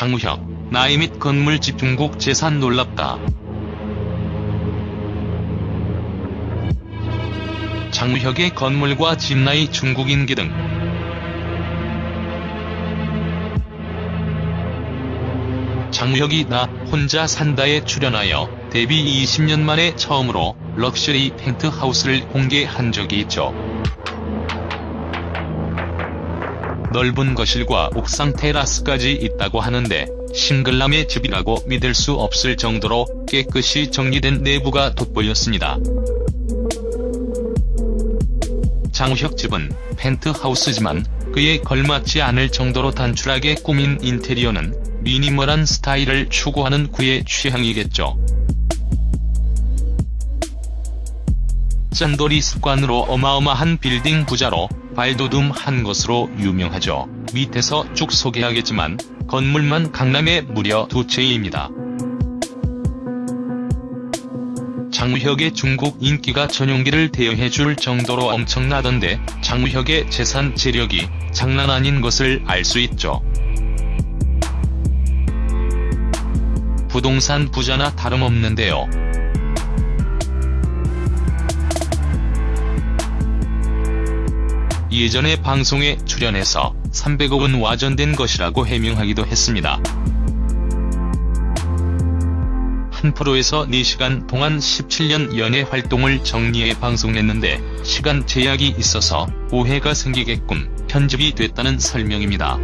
장우혁, 나이 및 건물 집중국 재산 놀랍다. 장우혁의 건물과 집 나이 중국 인기 등 장우혁이 나 혼자 산다에 출연하여 데뷔 20년 만에 처음으로 럭셔리 펜트하우스를 공개한 적이 있죠. 넓은 거실과 옥상 테라스까지 있다고 하는데 싱글남의 집이라고 믿을 수 없을 정도로 깨끗이 정리된 내부가 돋보였습니다. 장우혁 집은 펜트하우스지만 그에 걸맞지 않을 정도로 단출하게 꾸민 인테리어는 미니멀한 스타일을 추구하는 그의 취향이겠죠. 짠돌이 습관으로 어마어마한 빌딩 부자로 발돋움한 것으로 유명하죠. 밑에서 쭉 소개하겠지만 건물만 강남에 무려 두 채입니다. 장우혁의 중국 인기가 전용기를 대여해줄 정도로 엄청나던데 장우혁의 재산 재력이 장난 아닌 것을 알 수 있죠. 부동산 부자나 다름없는데요. 예전에 방송에 출연해서 300억은 와전된 것이라고 해명하기도 했습니다. 한 프로에서 4시간 동안 17년 연애 활동을 정리해 방송했는데 시간 제약이 있어서 오해가 생기게끔 편집이 됐다는 설명입니다.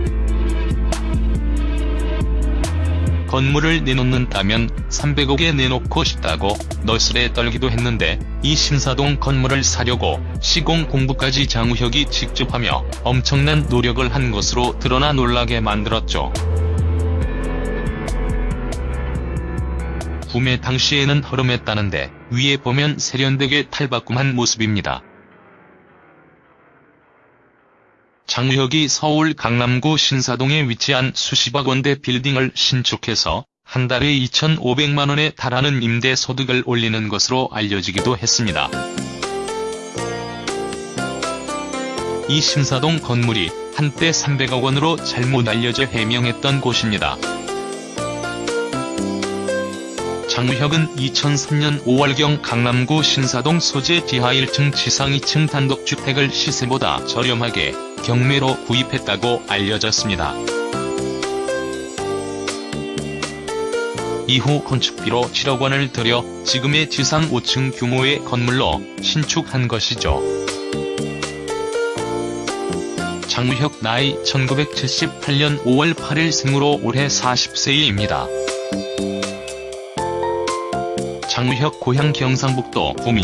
건물을 내놓는다면 300억에 내놓고 싶다고 너스레 떨기도 했는데 이 신사동 건물을 사려고 시공 공부까지 장우혁이 직접 하며 엄청난 노력을 한 것으로 드러나 놀라게 만들었죠. 구매 당시에는 허름했다는데 위에 보면 세련되게 탈바꿈한 모습입니다. 장우혁이 서울 강남구 신사동에 위치한 수십억 원대 빌딩을 신축해서 한 달에 2,500만 원에 달하는 임대 소득을 올리는 것으로 알려지기도 했습니다. 이 신사동 건물이 한때 300억 원으로 잘못 알려져 해명했던 곳입니다. 장우혁은 2003년 5월경 강남구 신사동 소재 지하 1층 지상 2층 단독주택을 시세보다 저렴하게 경매로 구입했다고 알려졌습니다. 이후 건축비로 7억 원을 들여 지금의 지상 5층 규모의 건물로 신축한 것이죠. 장우혁 나이 1978년 5월 8일 생으로 올해 40세입니다. 장우혁 고향 경상북도 구미.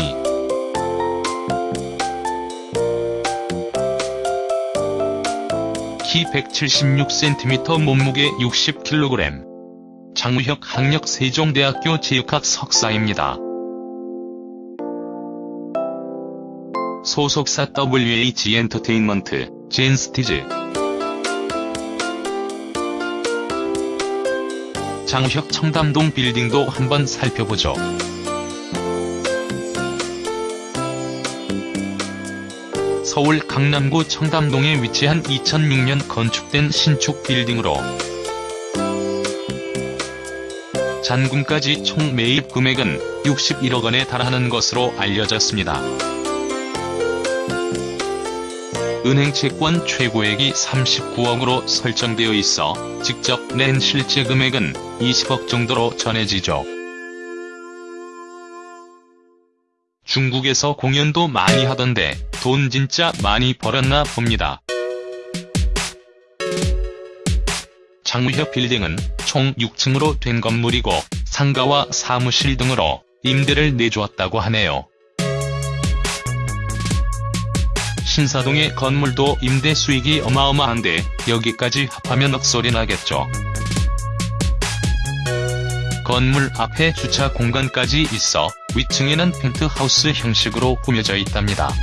키 176cm 몸무게 60kg 장우혁 학력 세종대학교 체육학 석사입니다. 소속사 WH 엔터테인먼트, 젠스티즈 장우혁 청담동 빌딩도 한번 살펴보죠. 서울 강남구 청담동에 위치한 2006년 건축된 신축 빌딩으로 잔금까지 총 매입 금액은 61억 원에 달하는 것으로 알려졌습니다. 은행 채권 최고액이 39억으로 설정되어 있어 직접 낸 실제 금액은 20억 정도로 전해지죠. 중국에서 공연도 많이 하던데 돈 진짜 많이 벌었나 봅니다. 장우혁 빌딩은 총 6층으로 된 건물이고 상가와 사무실 등으로 임대를 내주었다고 하네요. 신사동의 건물도 임대 수익이 어마어마한데 여기까지 합하면 억소리 나겠죠. 건물 앞에 주차 공간까지 있어 위층에는 펜트하우스 형식으로 꾸며져 있답니다.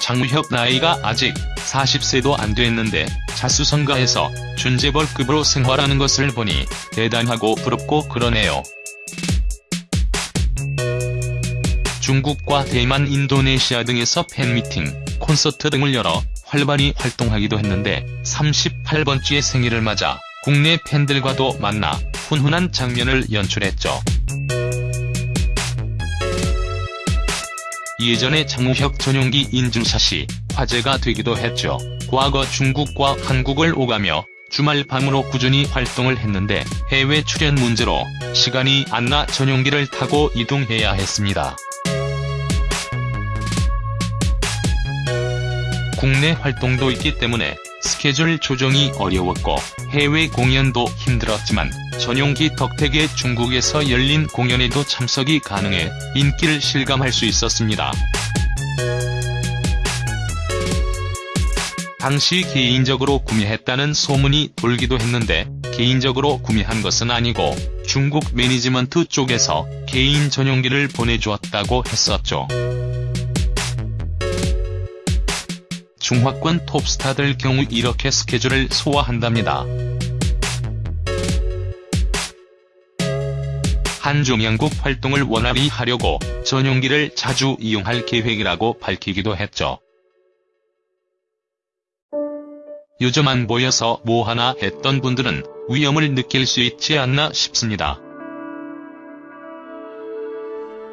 장우혁 나이가 아직 40세도 안 됐는데 자수성가해서 준재벌급으로 생활하는 것을 보니 대단하고 부럽고 그러네요. 중국과 대만 인도네시아 등에서 팬미팅, 콘서트 등을 열어 활발히 활동하기도 했는데 38번째 생일을 맞아 국내 팬들과도 만나 훈훈한 장면을 연출했죠. 예전에 장우혁 전용기 인증샷이 화제가 되기도 했죠. 과거 중국과 한국을 오가며 주말 밤으로 꾸준히 활동을 했는데 해외 출연 문제로 시간이 안 나 전용기를 타고 이동해야 했습니다. 국내 활동도 있기 때문에 스케줄 조정이 어려웠고 해외 공연도 힘들었지만 전용기 덕택에 중국에서 열린 공연에도 참석이 가능해 인기를 실감할 수 있었습니다. 당시 개인적으로 구매했다는 소문이 돌기도 했는데 개인적으로 구매한 것은 아니고 중국 매니지먼트 쪽에서 개인 전용기를 보내주었다고 했었죠. 중화권 톱스타들 경우 이렇게 스케줄을 소화한답니다. 한중양국 활동을 원활히 하려고 전용기를 자주 이용할 계획이라고 밝히기도 했죠. 요즘 안 보여서 뭐하나 했던 분들은 위험을 느낄 수 있지 않나 싶습니다.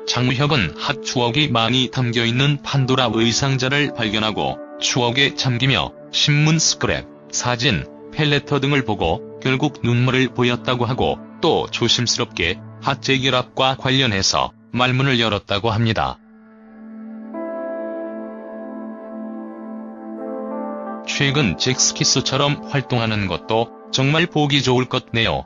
장우혁은 핫 추억이 많이 담겨있는 판도라 의상자를 발견하고 추억에 잠기며 신문 스크랩, 사진, 펠레터 등을 보고 결국 눈물을 보였다고 하고 또 조심스럽게 핫 재결합과 관련해서 말문을 열었다고 합니다. 최근 잭스키스처럼 활동하는 것도 정말 보기 좋을 것 네요.